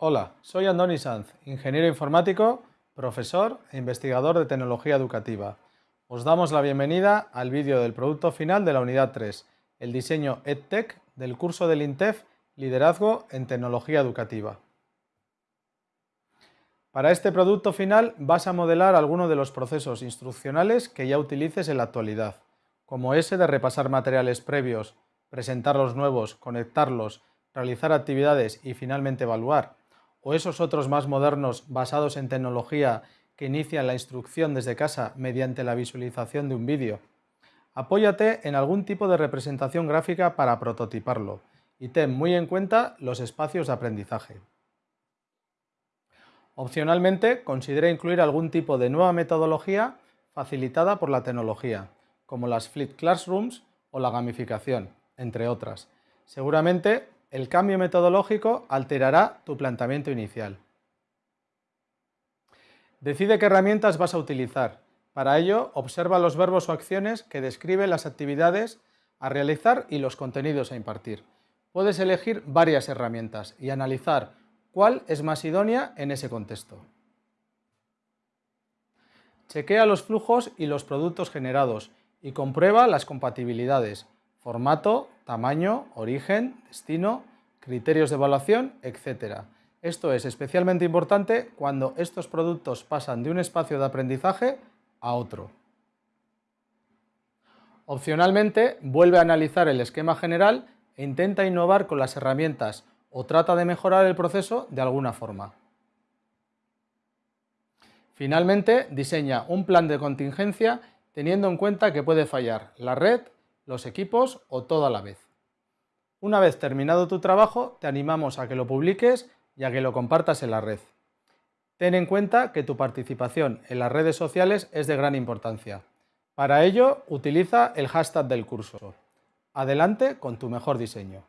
Hola, soy Andoni Sanz, ingeniero informático, profesor e investigador de tecnología educativa. Os damos la bienvenida al vídeo del producto final de la unidad 3, el diseño EdTech del curso del INTEF Liderazgo en Tecnología Educativa. Para este producto final vas a modelar algunos de los procesos instruccionales que ya utilices en la actualidad, como ese de repasar materiales previos, presentar los nuevos, conectarlos, realizar actividades y finalmente evaluar, o esos otros más modernos basados en tecnología que inician la instrucción desde casa mediante la visualización de un vídeo. Apóyate en algún tipo de representación gráfica para prototiparlo y ten muy en cuenta los espacios de aprendizaje. Opcionalmente, considera incluir algún tipo de nueva metodología facilitada por la tecnología, como las Flip Classrooms o la gamificación, entre otras. Seguramente el cambio metodológico alterará tu planteamiento inicial. Decide qué herramientas vas a utilizar. Para ello, observa los verbos o acciones que describen las actividades a realizar y los contenidos a impartir. Puedes elegir varias herramientas y analizar cuál es más idónea en ese contexto. Chequea los flujos y los productos generados y comprueba las compatibilidades, formato, tamaño, origen, destino, criterios de evaluación, etc. Esto es especialmente importante cuando estos productos pasan de un espacio de aprendizaje a otro. Opcionalmente, vuelve a analizar el esquema general e intenta innovar con las herramientas o trata de mejorar el proceso de alguna forma. Finalmente, diseña un plan de contingencia teniendo en cuenta que puede fallar la red, los equipos o todo a la vez. Una vez terminado tu trabajo, te animamos a que lo publiques y a que lo compartas en la red. Ten en cuenta que tu participación en las redes sociales es de gran importancia. Para ello, utiliza el hashtag del curso. Adelante con tu mejor diseño.